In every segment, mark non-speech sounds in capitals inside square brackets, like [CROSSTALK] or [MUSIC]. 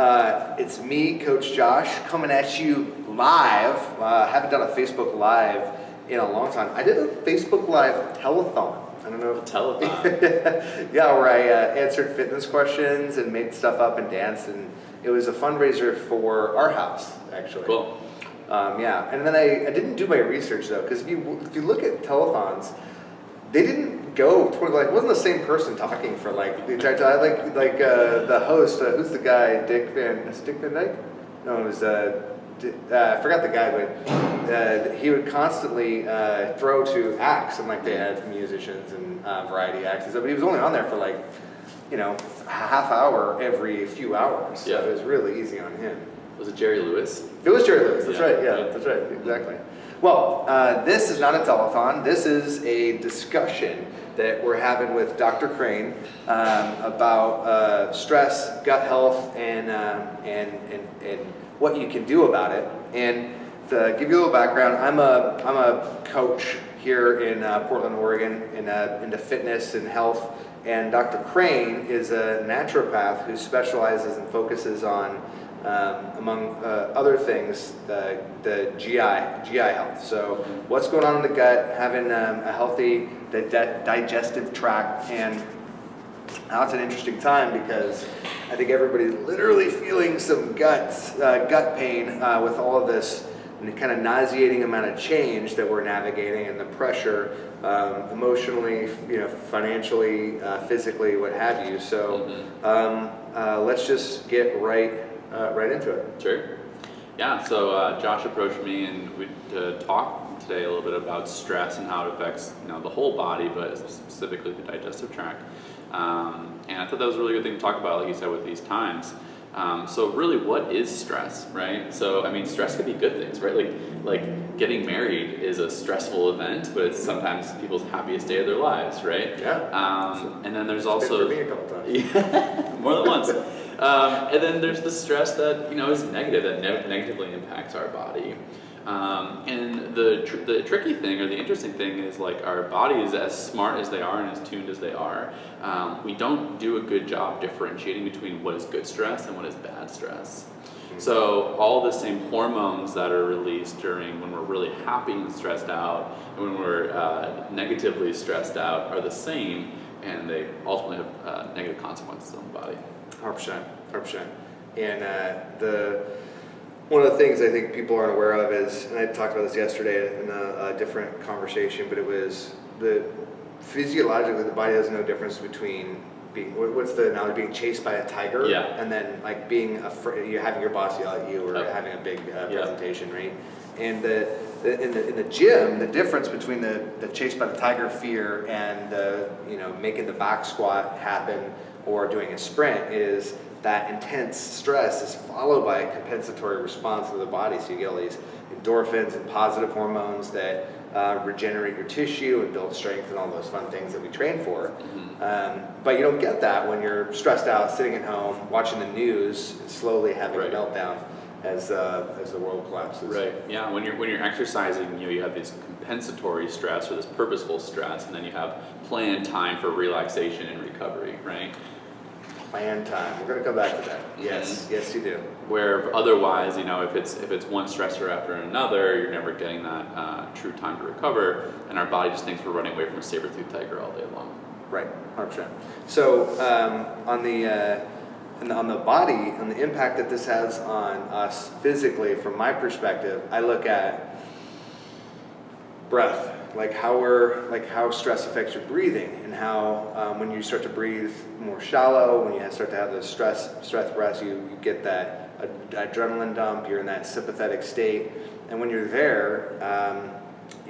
Uh, it's me, Coach Josh, coming at you live. Uh, haven't done a Facebook Live in a long time. I did a Facebook Live telethon. I don't know if telethon. [LAUGHS] yeah, where I uh, answered fitness questions and made stuff up and danced, and it was a fundraiser for our house, actually. Cool. Um, yeah, and then I, I didn't do my research though, because if you if you look at telethons, they didn't go toward like wasn't the same person talking for like the entire time. Like like uh, the host, uh, who's the guy? Dick Van is Dick Van Dyke? No, it was uh, Di- uh, I forgot the guy, but uh, he would constantly uh, throw to acts, and like they had musicians and uh, variety acts and stuff. But he was only on there for like you know a half hour every few hours. So Yeah. it was really easy on him. Was it Jerry Lewis? It was Jerry Lewis. That's Yeah. right. Yeah, that's right. Exactly. Well, uh, this is not a telethon. This is a discussion that we're having with Dr. Crane um, about uh, stress, gut health, and, um and and and what you can do about it. And to give you a little background, I'm a I'm a coach here in uh, Portland, Oregon, in uh, into fitness and health. And Dr. Crane is a naturopath who specializes and focuses on um, among uh, other things, the, the GI, GI health. So what's going on in the gut, having um, a healthy di- di- digestive tract, and now it's an interesting time because I think everybody's literally feeling some guts, uh, gut pain uh, with all of this kind of nauseating amount of change that we're navigating and the pressure um, emotionally, you know, financially, uh, physically, what have you. So um, uh, let's just get right uh, right into it. Sure. Yeah, so uh, Josh approached me and we to talk today a little bit about stress and how it affects you know the whole body, but specifically the digestive tract. Um, and I thought that was a really good thing to talk about, like you said, with these times. Um, so really, what is stress, right? So I mean, stress can be good things, right? Like like getting married is a stressful event, but it's sometimes people's happiest day of their lives, right? Yeah. Um, and then there's Been also for me a couple times. yeah, [LAUGHS] more than once. Um, and then there's the stress that you know is negative that ne- negatively impacts our body. Um, and the tr- the tricky thing or the interesting thing is like our bodies, as smart as they are and as tuned as they are, um, we don't do a good job differentiating between what is good stress and what is bad stress. So all the same hormones that are released during when we're really happy and stressed out, and when we're uh, negatively stressed out, are the same, and they ultimately have uh, negative consequences on the body. Hundred percent, hundred percent. And uh, the one of the things I think people aren't aware of is, and I talked about this yesterday in a, a different conversation, but it was the physiologically the body has no difference between being what's the analogy being chased by a tiger Yeah. and then like being afraid you having your boss yell at you or Yep. having a big uh, Yeah. presentation right and the, the, in the in the gym the difference between the the chased by the tiger fear and the you know making the back squat happen or doing a sprint is that intense stress is followed by a compensatory response of the body. So you get all these endorphins and positive hormones that uh, regenerate your tissue and build strength and all those fun things that we train for. Um, but you don't get that when you're stressed out, sitting at home, watching the news, and slowly having Right. a meltdown as uh, as the world collapses. Right. Yeah. When you're when you're exercising, you know, you have this compensatory stress or this purposeful stress, and then you have planned time for relaxation and recovery, right? Planned time. We're gonna come back to that. Yes, yes, you do. Where otherwise, you know, if it's if it's one stressor after another, you're never getting that uh, true time to recover, and our body just thinks we're running away from a saber-toothed tiger all day long. Right, hundred percent. So um, on the uh, the- on the body, on the impact that this has on us physically, from my perspective, I look at breath, like how we're like how stress affects your breathing, and how um, when you start to breathe more shallow, when you start to have those stress stress breaths, you, you get that ad- adrenaline dump. You're in that sympathetic state, and when you're there, um,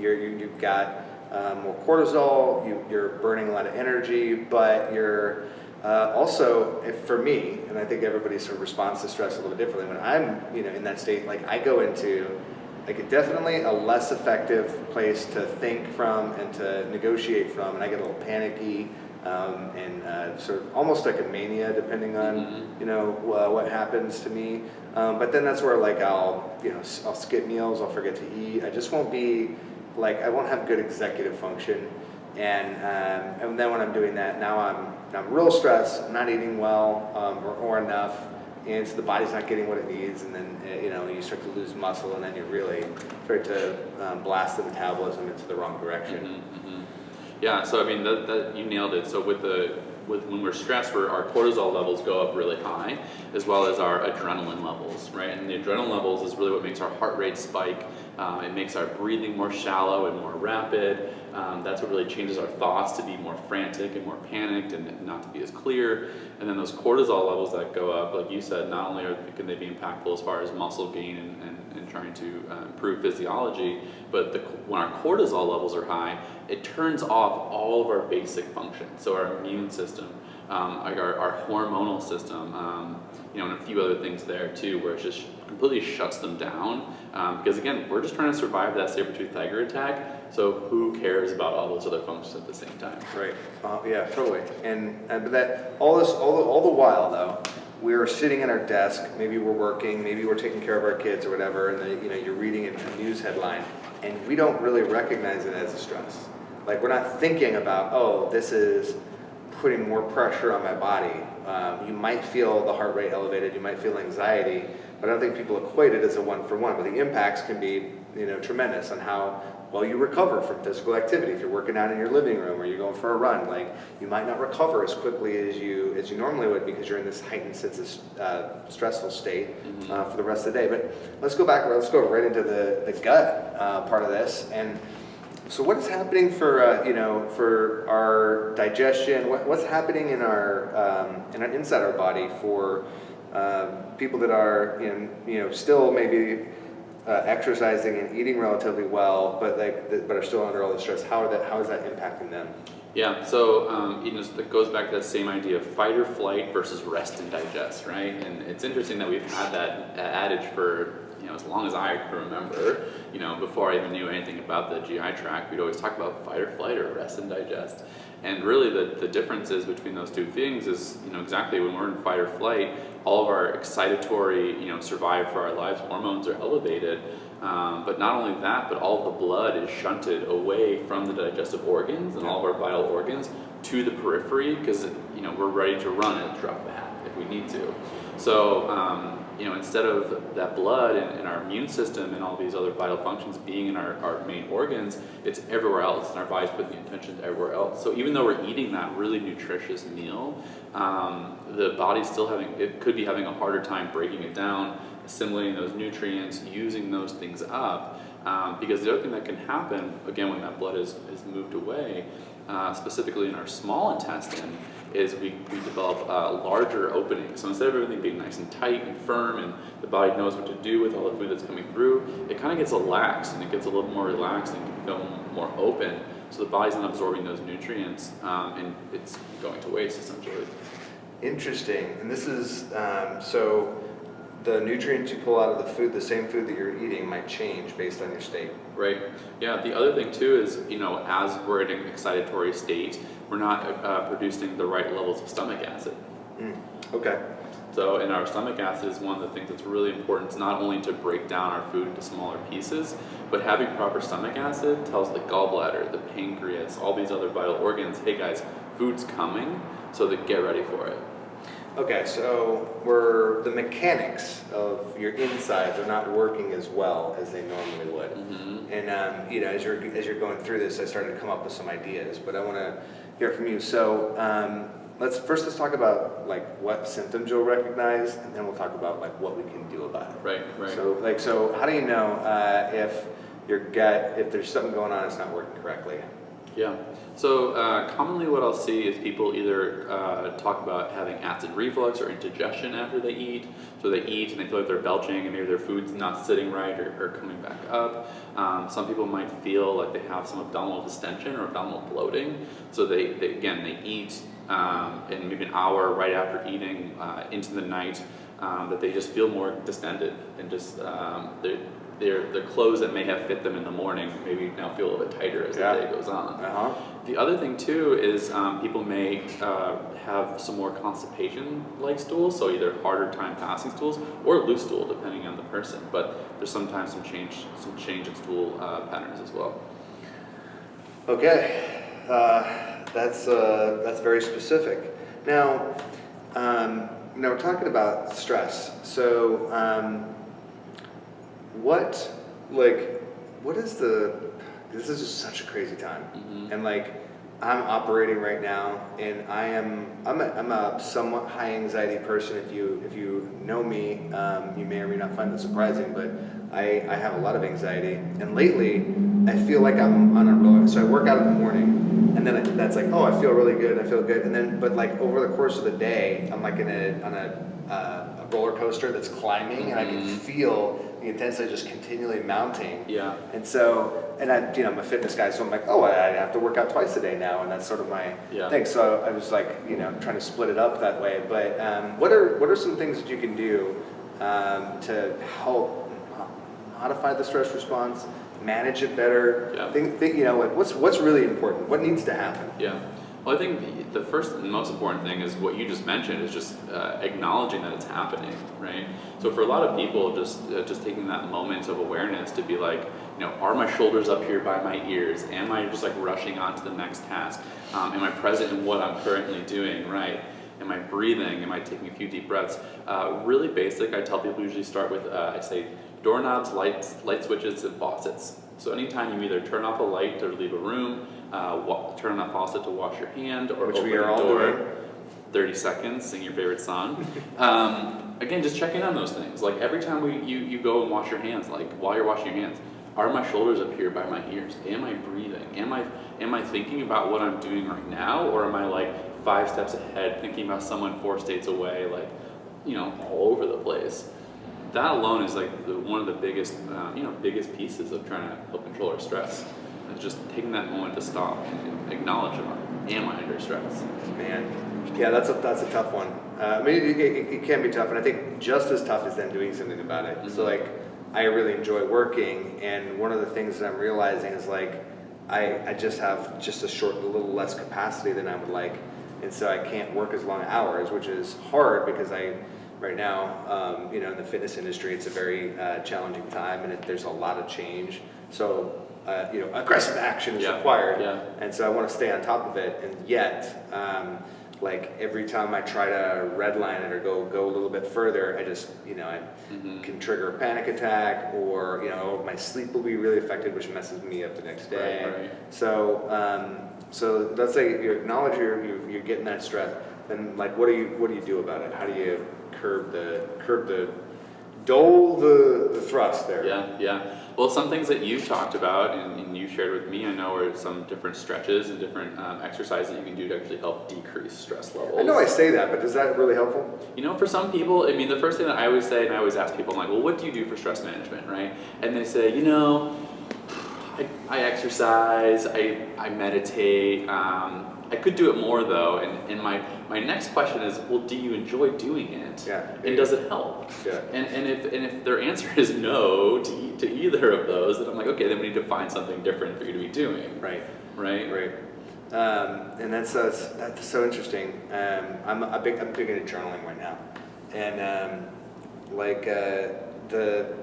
you're, you, you've got um, more cortisol. You, you're burning a lot of energy, but you're uh, also, if, for me, and I think everybody sort of responds to stress a little bit differently. When I'm, you know, in that state, like I go into like definitely a less effective place to think from and to negotiate from, and I get a little panicky um, and uh, sort of almost like a mania, depending on Mhm. you know uh, what happens to me. Um, but then that's where like I'll you know I'll skip meals, I'll forget to eat. I just won't be like I won't have good executive function. And um, and then when I'm doing that, now I'm I'm real stressed. I'm not eating well um, or, or enough. and so the body's not getting what it needs, and then uh, you know you start to lose muscle, and then you really start to um, blast the metabolism into the wrong direction. Mhm, mhm. Yeah, so I mean that, that you nailed it. So with the with when we're stressed, we're, our cortisol levels go up really high, as well as our adrenaline levels, right? And the adrenaline levels is really what makes our heart rate spike. Um, it makes our breathing more shallow and more rapid. Um, that's what really changes our thoughts to be more frantic and more panicked and not to be as clear. And then those cortisol levels that go up, like you said, not only are, can they be impactful as far as muscle gain and, and, and trying to uh, improve physiology, but the, when our cortisol levels are high, it turns off all of our basic functions. So our immune system, um, our, our hormonal system, um, you know, and a few other things there too, where it just completely shuts them down. Um, because again, we're just trying to survive that saber-tooth tiger attack. So who cares about all those other functions at the same time? Right. Uh, yeah, totally. And, and but that all this all the, all the while though, we're sitting at our desk. Maybe we're working. Maybe we're taking care of our kids or whatever. And the, you know you're reading a news headline, and we don't really recognize it as a stress. Like we're not thinking about oh this is putting more pressure on my body. Um, you might feel the heart rate elevated. You might feel anxiety. But I don't think people equate it as a one for one. But the impacts can be you know tremendous on how well you recover from physical activity. If you're working out in your living room or you're going for a run, like you might not recover as quickly as you as you normally would because you're in this heightened sense of uh, stressful state uh, for the rest of the day. But let's go back. Let's go right into the the gut uh, part of this. And so, what is happening for uh, you know for our digestion? What, what's happening in our um, in our, inside our body for um, people that are in you know still maybe uh, exercising and eating relatively well, but like but are still under all the stress. How are that? How is that impacting them? Yeah, so um, you know, it goes back to that same idea of fight or flight versus rest and digest, right? And it's interesting that we've had that adage for you know as long as I can remember. You know, before I even knew anything about the GI tract, we'd always talk about fight or flight or rest and digest. And really, the the differences between those two things is you know exactly when we're in fight or flight, all of our excitatory you know survive for our lives hormones are elevated. Um, but not only that, but all of the blood is shunted away from the digestive organs and all of our vital organs to the periphery because you know we're ready to run at a drop a hat if we need to. So um, you know instead of that blood and, and, our immune system and all these other vital functions being in our, our main organs, it's everywhere else, and our body's putting the intentions everywhere else. So even though we're eating that really nutritious meal, um, the body's still having it could be having a harder time breaking it down assimilating those nutrients, using those things up. Um, because the other thing that can happen, again, when that blood is, is moved away, uh, specifically in our small intestine, is we, we develop uh, larger openings. So instead of everything being nice and tight and firm and the body knows what to do with all the food that's coming through, it kind of gets relaxed and it gets a little more relaxed and can become more open. So the body's not absorbing those nutrients um, and it's going to waste essentially. Interesting. And this is, um, so the nutrients you pull out of the food, the same food that you're eating, might change based on your state. Right. Yeah. The other thing too is, you know, as we're in an excitatory state, we're not uh, producing the right levels of stomach acid. Mm. Okay. So, in our stomach acid is one of the things that's really important. It's not only to break down our food into smaller pieces, but having proper stomach acid tells the gallbladder, the pancreas, all these other vital organs, hey guys, food's coming, so that get ready for it. Okay, so we're the mechanics of your insides are not working as well as they normally would. Mm-hmm. And um, you know, as you're as you're going through this, I started to come up with some ideas, but I want to hear from you. So um, let's first let's talk about like what symptoms you'll recognize, and then we'll talk about like what we can do about it. Right, right. So like, so how do you know uh, if your gut, if there's something going on, it's not working correctly? Yeah. So uh, commonly what I'll see is people either uh, talk about having acid reflux or indigestion after they eat. So they eat and they feel like they're belching and maybe their food's not sitting right or, or coming back up. Um, some people might feel like they have some abdominal distension or abdominal bloating. So they, they again, they eat um, and maybe an hour right after eating uh, into the night um, that they just feel more distended and just um, their, their clothes that may have fit them in the morning maybe now feel a little bit tighter as yeah. the day goes on. Uh-huh. The other thing too is um, people may uh, have some more constipation-like stools, so either harder time passing stools or loose stool, depending on the person. But there's sometimes some change, some change in stool uh, patterns as well. Okay, uh, that's uh, that's very specific. Now, um, now we're talking about stress. So, um, what, like, what is the? This is just such a crazy time, Mhm. and like, I'm operating right now, and I am I'm a, I'm a somewhat high anxiety person. If you if you know me, um, you may or may not find that surprising, but I I have a lot of anxiety, and lately I feel like I'm on a roller. So I work out in the morning, and then I, that's like oh I feel really good, I feel good, and then but like over the course of the day, I'm like in a on a, uh, a roller coaster that's climbing, and I can Mhm. feel the intensity just continually mounting. Yeah. And so, and I, you know, I'm a fitness guy, so I'm like, oh, I have to work out twice a day now, and that's sort of my Yeah. thing. So I was like, you know, trying to split it up that way. But um, what are what are some things that you can do um, to help modify the stress response, manage it better? Yeah. Think, think, you know, like what's what's really important? What needs to happen? Yeah. Well, I think the first and most important thing is what you just mentioned is just uh, acknowledging that it's happening, right? So for a lot of people, just uh, just taking that moment of awareness to be like, you know, are my shoulders up here by my ears? Am I just like rushing on to the next task? Um, am I present in what I'm currently doing, right? Am I breathing? Am I taking a few deep breaths? Uh, really basic. I tell people usually start with uh, I say doorknobs, lights, light switches, and faucets. So anytime you either turn off a light or leave a room, uh, turn on a faucet to wash your hand, or Which open we are a door, doing. 30 seconds, sing your favorite song. Um, again, just check in on those things. Like every time we, you, you go and wash your hands, like while you're washing your hands, are my shoulders up here by my ears? Am I breathing? Am I, am I thinking about what I'm doing right now? Or am I like five steps ahead thinking about someone four states away, like, you know, all over the place? That alone is like the, one of the biggest, uh, you know, biggest pieces of trying to help control our stress. Just taking that moment to stop and acknowledge, am I under stress? Man, yeah, that's a that's a tough one. Uh, I mean, it, it, it can be tough, and I think just as tough is then doing something about it. So Mhm. like, I really enjoy working, and one of the things that I'm realizing is like, I I just have just a short, a little less capacity than I would like, and so I can't work as long hours, which is hard because I. Right now, um, you know, in the fitness industry, it's a very uh, challenging time, and it, there's a lot of change. So, uh, you know, aggressive action is Yeah, required. yeah. And so I want to stay on top of it, and yet, um, like every time I try to redline it or go go a little bit further, I just you know I Mhm. can trigger a panic attack, or you know my sleep will be really affected, which messes me up the next day. Right, right. So um, so let's say you acknowledge you're, you're you're getting that stress, then like what do you what do you do about it? How do you curb the curb the dole the, the thrust there? Yeah, yeah. Well, some things that you've talked about and, and you shared with me, I know, are some different stretches and different um, exercises that you can do to actually help decrease stress levels. I know I say that, but is that really helpful? You know, for some people, I mean, the first thing that I always say, and I always ask people, I'm like, well, what do you do for stress management, right? And they say, you know, I, I exercise, I, I meditate. Um, I could do it more though. And, and my, my next question is, well, do you enjoy doing it? Yeah. And does it help? Yeah. And, and, if, and if their answer is no to, to either of those, then I'm like, okay, then we need to find something different for you to be doing. Right. Right? Right. Um, and that's, that's that's so interesting. Um, I'm a big I'm big into journaling right now, and um, like uh, the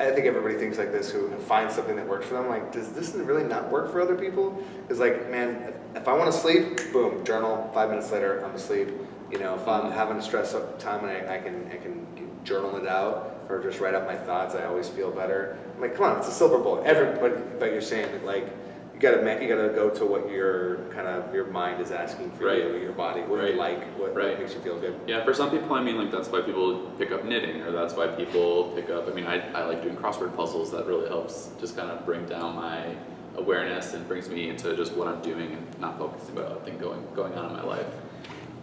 I think everybody thinks like this who finds something that works for them. Like, does this really not work for other people? Because like, man, if, I want to sleep, boom, journal. Five minutes later, I'm asleep. You know, if I'm having a stress up time and I, I can I can journal it out or just write out my thoughts, I always feel better. I'm like, come on, it's a silver bullet. Everybody, but you're saying that like you gotta you gotta go to what your kind of your mind is asking for Right. you, your body, what do you like, what, Right. what makes you feel good. Yeah, for some people, I mean, like that's why people pick up knitting, or that's why people pick up. I mean, I, I like doing crossword puzzles. That really helps just kind of bring down my awareness and brings me into just what I'm doing and not focusing about everything going going on in my life.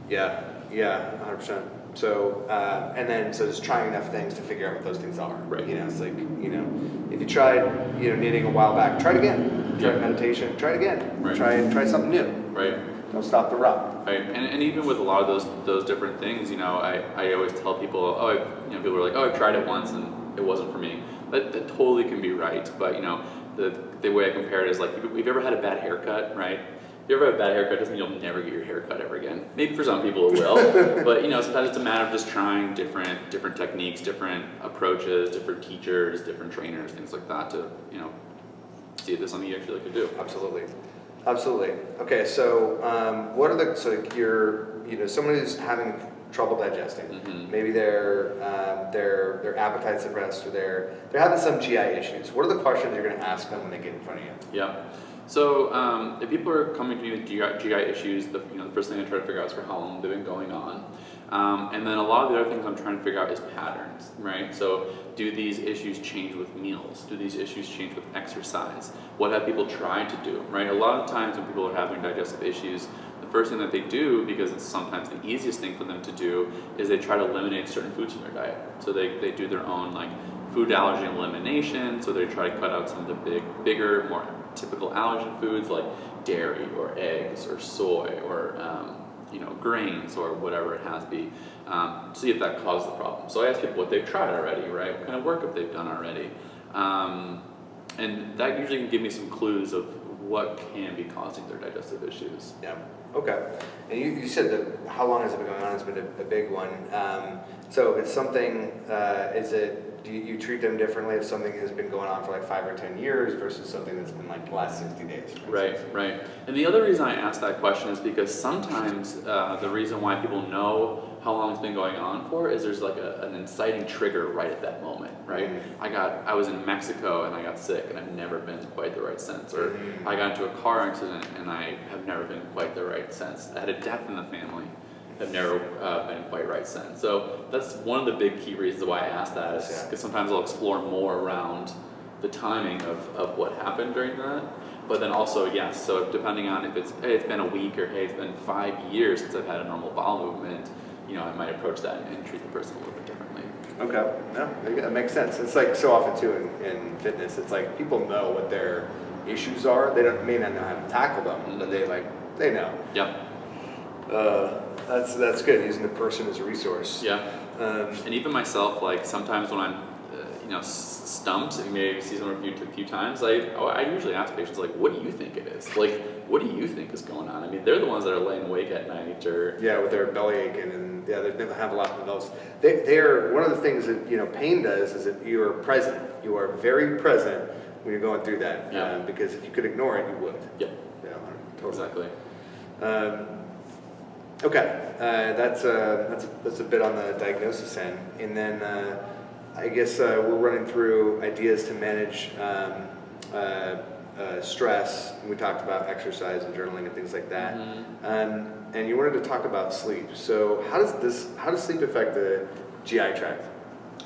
Yeah, yeah, 100%. So, uh, and then, so just trying enough things to figure out what those things are. Right. You know, it's like, you know, if you tried, you know, knitting a while back, try it again. Try Yeah. meditation, try it again. Right. Try, try something new. Right. Don't stop the rut. Right, and, and even with a lot of those those different things, you know, I, I always tell people, oh, I've, you know, people are like, oh, I've tried it once and it wasn't for me. That, that totally can be right, but you know, the the way I compare it is like, if you've ever had a bad haircut, right? If you ever have a bad haircut, doesn't mean you'll never get your haircut ever again. Maybe for some people it will, [LAUGHS] but you know, sometimes it's a matter of just trying different different techniques, different approaches, different teachers, different trainers, things like that to you know see if there's something you actually to do. Absolutely. Absolutely. Okay, so um, what are the, so you're, you know, someone who's having trouble digesting. Mhm. Maybe their um, their their appetite suppressed, or they're they're having some GI issues. What are the questions you're going to ask them when they get in front of you? Yeah. So um, if people are coming to me with GI, GI issues, the, you know, the first thing I try to figure out is for how long they've been going on. Um, and then a lot of the other things I'm trying to figure out is patterns, right? So do these issues change with meals? Do these issues change with exercise? What have people tried to do, right? A lot of times when people are having digestive issues, first thing that they do, because it's sometimes the easiest thing for them to do, is they try to eliminate certain foods from their diet. So they, they do their own like food allergy elimination, so they try to cut out some of the big, bigger, more typical allergen foods like dairy or eggs or soy or um, you know grains or whatever it has to be. Um, see if that causes the problem. So I ask people what they've tried already, right? What kind of workup they've done already, um, and that usually can give me some clues of what can be causing their digestive issues. Yeah. Okay. And you, you said that how long has it been going on? It's been a, a big one. Um, so it's something, uh, is it, do you, you treat them differently if something has been going on for like five or 10 years versus something that's been like the last 60 days? Right, right. And the other reason I ask that question is because sometimes uh, the reason why people know how long it's been going on for is there's like a, an inciting trigger right at that moment, right? Mhm. I got, I was in Mexico and I got sick and I've never been quite the right sense, or Mhm. I got into a car accident and I have never been quite the right sense. I had a death in the family, have never uh, been quite right sense. So that's one of the big key reasons why I ask that is Yeah. because sometimes I'll explore more around the timing of, of what happened during that. But then also, yes, so depending on if it's, hey, it's been a week or hey, it's been five years since I've had a normal bowel movement, you know, I might approach that and treat the person a little bit differently. Okay. No, that makes sense. It's like so often too in, in fitness, it's like people know what their issues are. They don't may not know how to tackle them, but they like, they know. Yep, Uh, that's, that's good, using the person as a resource. yeah. Um, And even myself, like sometimes when I'm, you know, s- stumped, and maybe see someone a few, a few times, I, oh, I usually ask patients like, what do you think it is? Like, what do you think is going on? I mean, they're the ones that are laying awake at night or, Yeah, with their belly aching and yeah, they have a lot of those. They, they're one of the things that you know pain does is that you are present. You are very present when you're going through that. Yeah. Um, because if you could ignore it, you would. yep, Yeah, totally. exactly. Um, okay, uh, that's uh, that's that's a bit on the diagnosis end, and then uh, I guess uh, we're running through ideas to manage um, uh, uh, stress. We talked about exercise and journaling and things like that. Mhm. Um, and you wanted to talk about sleep. So how does this how does sleep affect the GI tract?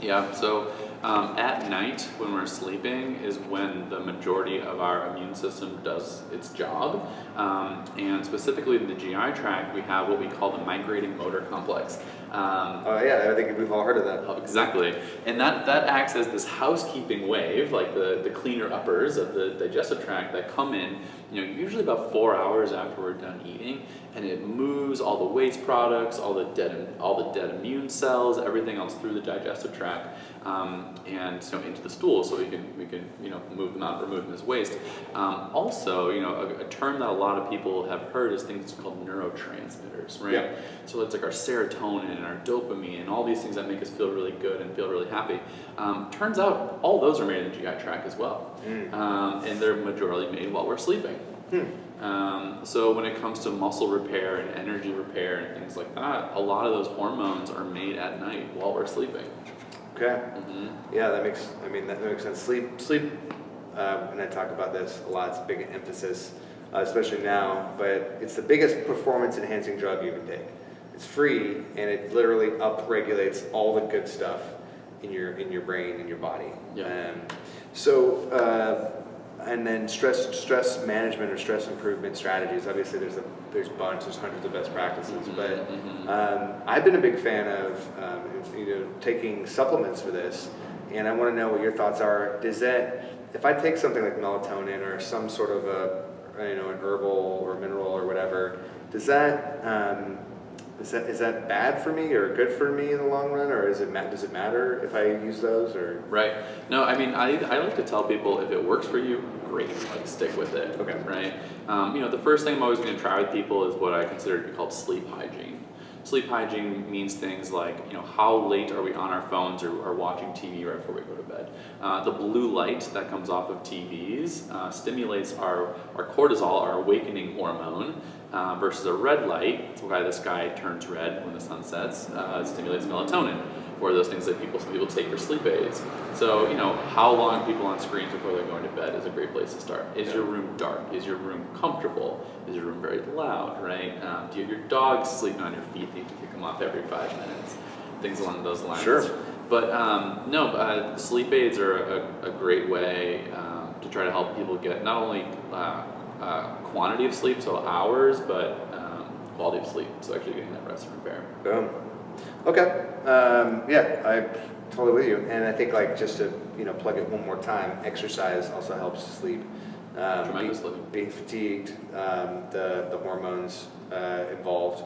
Yeah, so um, at night when we're sleeping is when the majority of our immune system does its job. Um, and specifically in the GI tract, we have what we call the migrating motor complex. Um, Oh yeah, I think we've all heard of that. Oh, Exactly. And that, that acts as this housekeeping wave, like the, the cleaner uppers of the digestive tract that come in, you know, usually about four hours after we're done eating, and it moves all the waste products, all the dead, all the dead immune cells, everything else through the digestive tract, um, and so into the stool, so we can we can you know move them out, remove them as waste. Um, also, you know, a, a term that a lot of people have heard is things called neurotransmitters, right? Yeah. So it's like our serotonin and our dopamine and all these things that make us feel really good and feel really happy. Um, turns out all those are made in the GI tract as well. Mm. Um, and they're majorly made while we're sleeping. Hmm. Um, so when it comes to muscle repair and energy repair and things like that, a lot of those hormones are made at night while we're sleeping. Okay. hmm Yeah, that makes, I mean, that makes sense. Sleep, sleep, uh, and I talk about this a lot, it's a big emphasis, uh, especially now, but it's the biggest performance enhancing drug you can take. It's free and it literally upregulates all the good stuff in your, in your brain, and your body. Yeah. Um, so, uh, and then stress, stress management or stress improvement strategies, obviously there's a, there's bunch, there's hundreds of best practices, Mhm, but mhm. um, I've been a big fan of um, you know taking supplements for this, and I want to know what your thoughts are. Does that if I take something like melatonin or some sort of a you know an herbal or mineral or whatever, does that um, is that is that bad for me or good for me in the long run, or is it does it matter if I use those or Right. No, I mean, I, I like to tell people if it works for you, great, like stick with it. Okay. Right. Um, you know, the first thing I'm always going to try with people is what I consider to be called sleep hygiene. Sleep hygiene means things like, you know, how late are we on our phones or, watching TV right before we go to bed? Uh, the blue light that comes off of TVs uh, stimulates our, our cortisol, our awakening hormone, uh, versus a red light, why the sky turns red when the sun sets, uh, stimulates melatonin or those things that people some people take for sleep aids. So you know how long people on screens before they're going to bed is a great place to start. Is Yeah. your room dark? Is your room comfortable? Is your room very loud? Right? Um, do you have your dogs sleeping on your feet? Do you have to kick them off every five minutes? Things along those lines. Sure. But um, no, uh, sleep aids are a, a great way um, to try to help people get not only uh, uh, quantity of sleep, so hours, but um, quality of sleep. So actually getting that rest and repair. Boom. Okay. Um, yeah, I totally with you. And I think like just to you know plug it one more time, exercise also helps sleep. Um, be- Tremendously. being fatigued, um, the the hormones uh, involved.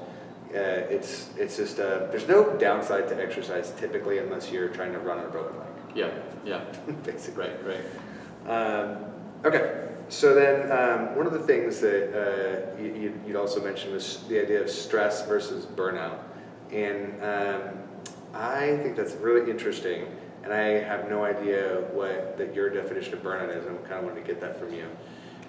Uh, it's it's just uh, there's no downside to exercise typically unless you're trying to run on a road Yeah, yeah, bike, [LAUGHS] basically. right, right. Um, okay, so then um, one of the things that uh, you, you- you'd also mentioned was the idea of stress versus burnout. And um, I think that's really interesting. And I have no idea what that your definition of burnout is. I kind of wanted to get that from you.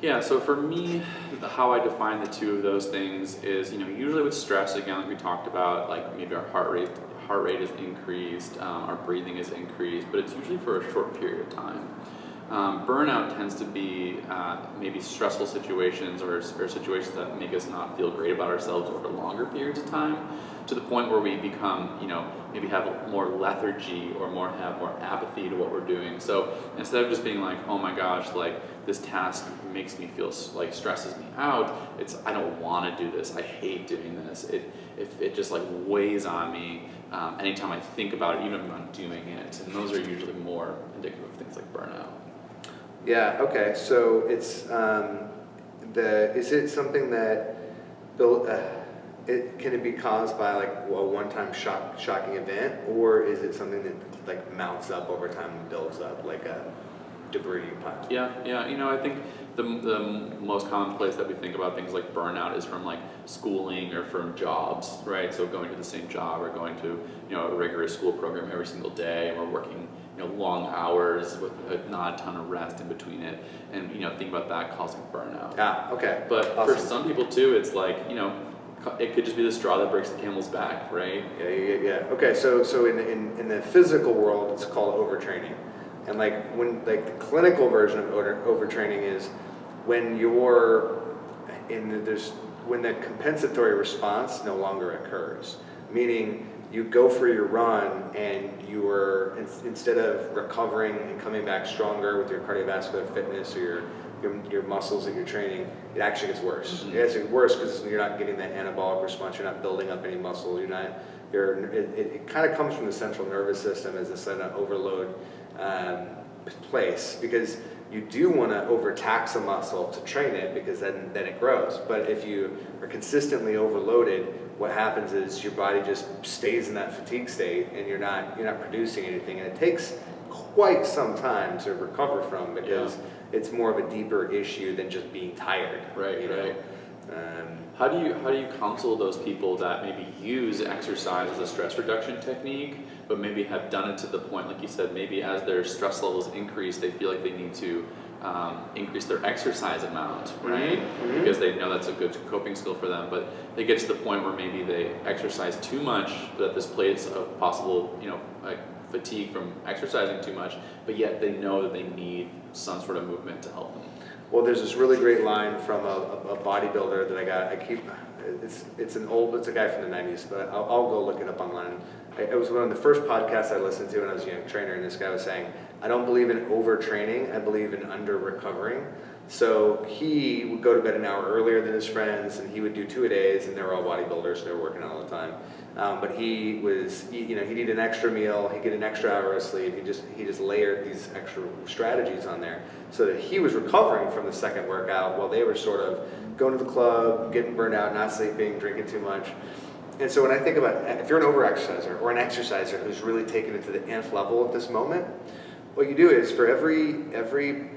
Yeah, so for me, how I define the two of those things is, you know, usually with stress, again, like we talked about, like maybe our heart rate, heart rate is increased, um, our breathing is increased, but it's usually for a short period of time. Um, burnout tends to be uh, maybe stressful situations or, or situations that make us not feel great about ourselves over longer periods of time to the point where we become, you know, maybe have more lethargy or more have more apathy to what we're doing. So instead of just being like, oh my gosh, like this task makes me feel like stresses me out, it's I don't want to do this. I hate doing this. It if it just like weighs on me um, anytime I think about it, even if I'm doing it. And those are usually more indicative of things like burnout. Yeah. Okay. So it's um, the is it something that built? Uh, it can it be caused by like a one-time shock shocking event, or is it something that like mounts up over time and builds up like a debris pile? Yeah, yeah. You know, I think the, the most common place that we think about things like burnout is from like schooling or from jobs, right? So going to the same job or going to you know a rigorous school program every single day, and we're working you know long hours with a, not a ton of rest in between it, and you know think about that causing burnout. Ah. Okay. But for some people too, it's like you know it could just be the straw that breaks the camel's back, right? Yeah, yeah, yeah. Okay, so so in, in in the physical world, it's called overtraining, and like when like the clinical version of over, overtraining is when you're in the, there's when the compensatory response no longer occurs, meaning you go for your run and you are in, instead of recovering and coming back stronger with your cardiovascular fitness or your your, your muscles that you're training, it actually gets worse. Mhm. It gets worse because you're not getting that anabolic response. You're not building up any muscle. You're not. You're. It, it, it kind of comes from the central nervous system as a of overload um, place because you do want to overtax a muscle to train it because then then it grows. But if you are consistently overloaded, what happens is your body just stays in that fatigue state and you're not you're not producing anything, and it takes quite some time to recover from because it's more of a deeper issue than just being tired. Right, you know? right. Um, How do you how do you counsel those people that maybe use exercise as a stress reduction technique, but maybe have done it to the point, like you said, maybe as their stress levels increase, they feel like they need to um, increase their exercise amount, right? Mhm. Because they know that's a good coping skill for them, but they get to the point where maybe they exercise too much, but at this place of possible, you know, like fatigue from exercising too much, but yet they know that they need some sort of movement to help them. Well, there's this really great line from a, a, a bodybuilder that I got. I keep it's it's an old it's a guy from the '90s, but I'll, I'll go look it up online. I, it was one of the first podcasts I listened to when I was a young trainer, and this guy was saying, "I don't believe in overtraining. I believe in under recovering." So he would go to bed an hour earlier than his friends, and he would do two a days, and they were all bodybuilders, so they were working out all the time. Um, but he was, you know, he'd eat an extra meal, he'd get an extra hour of sleep. He just, he just layered these extra strategies on there, so that he was recovering from the second workout while they were sort of going to the club, getting burned out, not sleeping, drinking too much. And so when I think about, if you're an overexerciser or an exerciser who's really taken it to the nth level at this moment, what you do is for every every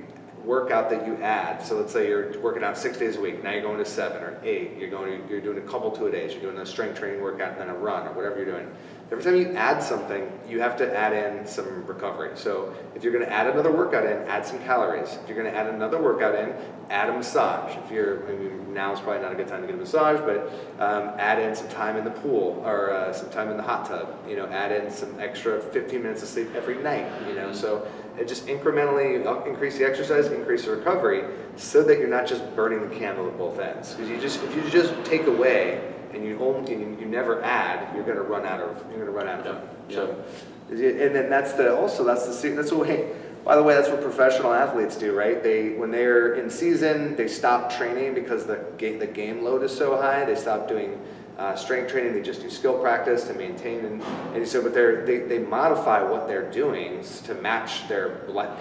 workout that you add. So let's say you're working out six days a week. Now you're going to seven or eight. You're going. You're doing a couple two days. You're doing a strength training workout and then a run or whatever you're doing. Every time you add something, you have to add in some recovery. So if you're going to add another workout in, add some calories. If you're going to add another workout in, add a massage. If you're, I mean, now is probably not a good time to get a massage, but um, add in some time in the pool or uh, some time in the hot tub. You know, add in some extra 15 minutes of sleep every night. You know, so it just incrementally uh, increase the exercise, increase the recovery, so that you're not just burning the candle at both ends. Because you just if you just take away and you only you, you never add, you're going to run out of you're going to run out of Yeah, so, and then that's the also that's the that's the way. By the way, that's what professional athletes do, right? They when they're in season, they stop training because the game the game load is so high. They stop doing uh, strength training. They just do skill practice to maintain and, and so. But they're they, they modify what they're doing to match their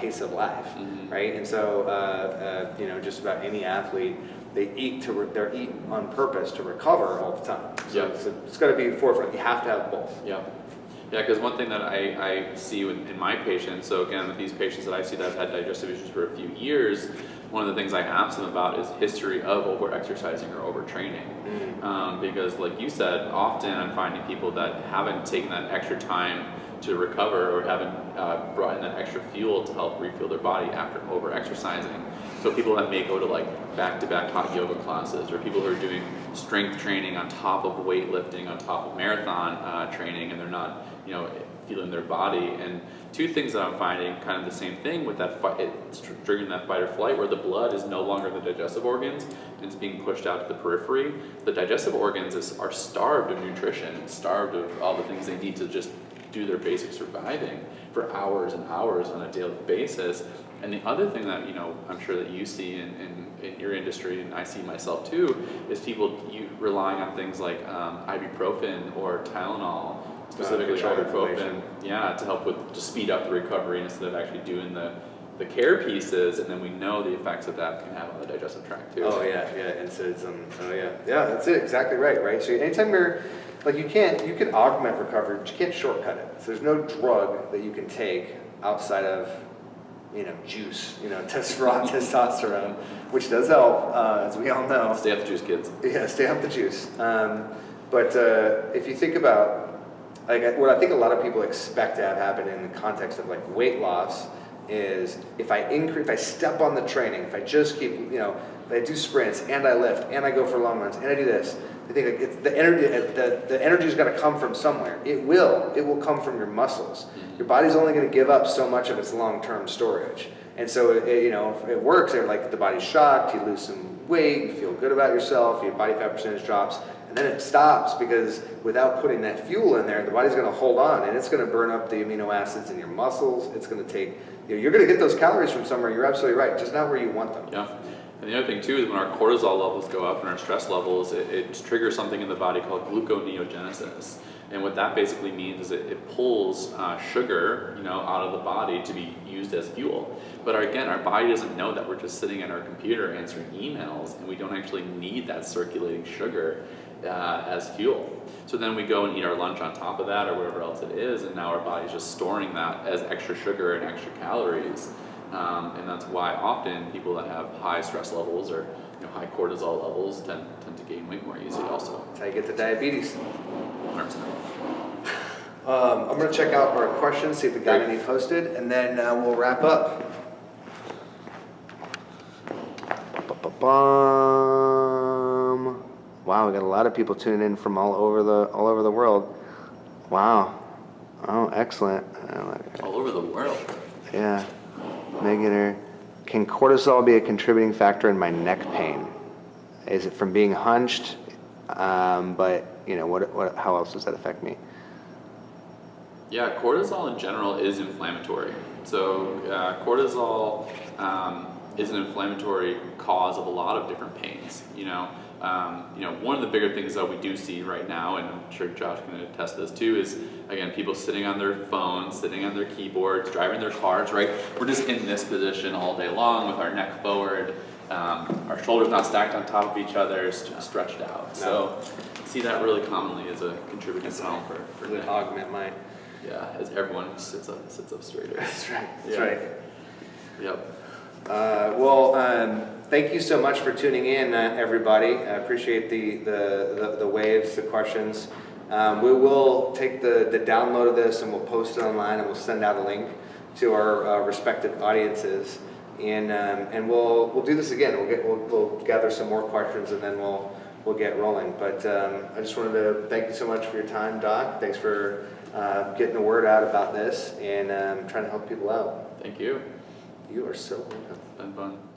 pace of life, Mhm. right? And so uh, uh, you know, just about any athlete. They eat to re- they're eat on purpose to recover all the time. So Yeah. it's, it's got to be forefront. You have to have both. Yeah. Yeah, because one thing that I, I see with, in my patients, so again, with these patients that I see that have had digestive issues for a few years, one of the things I ask them about is history of over-exercising or overtraining. Um, because like you said, often I'm finding people that haven't taken that extra time to recover or haven't uh, brought in that extra fuel to help refuel their body after over-exercising. So people that may go to like back-to-back hot yoga classes or people who are doing strength training on top of weightlifting, on top of marathon uh, training, and they're not, you know, feeling their body. And two things that I'm finding, kind of the same thing with that fight, it's tr- triggering that fight or flight, where the blood is no longer the digestive organs and it's being pushed out to the periphery. The digestive organs is, are starved of nutrition, starved of all the things they need to just do their basic surviving for hours and hours on a daily basis. And the other thing that you know, I'm sure that you see in, in, in your industry, and I see myself too, is people you relying on things like um, ibuprofen or Tylenol, specifically control ibuprofen, yeah, to help with to speed up the recovery instead of actually doing the the care pieces. And then we know the effects that that can have on the digestive tract too. Oh yeah, yeah, and so um, oh yeah, yeah, that's it, exactly right, right. So anytime you're, like, you can't, you can augment recovery, but you can't shortcut it. So there's no drug that you can take outside of, you know, juice, you know, [LAUGHS] test raw testosterone, which does help, uh, as we all know. Stay off the juice, kids. Yeah, stay off the juice. Um, but uh, if you think about, like, what I think a lot of people expect to have happen in the context of like weight loss is if I increase, if I step on the training, if I just keep, you know, if I do sprints and I lift and I go for long runs and I do this, I think it's the energy, uh, the, the energy's got to come from somewhere. It will. It will come from your muscles. Mm-hmm. Your body's only going to give up so much of its long-term storage. And so, it, you know, if it works, they're like the body's shocked, you lose some weight, you feel good about yourself, your body fat percentage drops, and then it stops because without putting that fuel in there, the body's going to hold on and it's going to burn up the amino acids in your muscles. It's going to take, you know, you're going to get those calories from somewhere. You're absolutely right, just not where you want them. Yeah. And the other thing too is when our cortisol levels go up and our stress levels, it, it triggers something in the body called gluconeogenesis. And what that basically means is it, it pulls uh, sugar, you know, out of the body to be used as fuel. But our, again, our body doesn't know that we're just sitting at our computer answering emails, and we don't actually need that circulating sugar uh, as fuel. So then we go and eat our lunch on top of that, or whatever else it is, and now our body's just storing that as extra sugar and extra calories. Um, and that's why often people that have high stress levels or you know, high cortisol levels tend, tend to gain weight more easily also. That's how you get the diabetes. 100%. Um, I'm going to check out our questions, see if we got Great. any posted, and then uh, we'll wrap up. Ba-ba-bum. Wow, we got a lot of people tuning in from all over the all over the world. Wow. Oh, excellent. All over the world. Yeah. Megan, can cortisol be a contributing factor in my neck pain? Is it from being hunched? Um, but you know, what, what? How else does that affect me? Yeah, cortisol in general is inflammatory. So uh, cortisol um, is an inflammatory cause of a lot of different pains. You know, um, you know, one of the bigger things that we do see right now, and I'm sure Josh can attest to this too, is again people sitting on their phones, sitting on their keyboards, driving their cars. Right, we're just in this position all day long with our neck forward, um, our shoulders not stacked on top of each other, s- stretched out. So. See that really commonly as a contributing problem for, for neck. augment my. Yeah, as everyone sits up sits up straighter. [LAUGHS] That's right. That's Yeah. right. Yep. Uh, Well, um, thank you so much for tuning in, uh, everybody. I appreciate the, the, the- the waves, the questions. Um, We will take the, the download of this and we'll post it online and we'll send out a link to our uh, respective audiences. And, um, and we'll, we'll do this again. We'll get, we'll, we'll gather some more questions and then we'll, we'll get rolling. But um, I just wanted to thank you so much for your time, Doc. Thanks for uh, getting the word out about this and um, trying to help people out. Thank you. You are so welcome. It's been fun.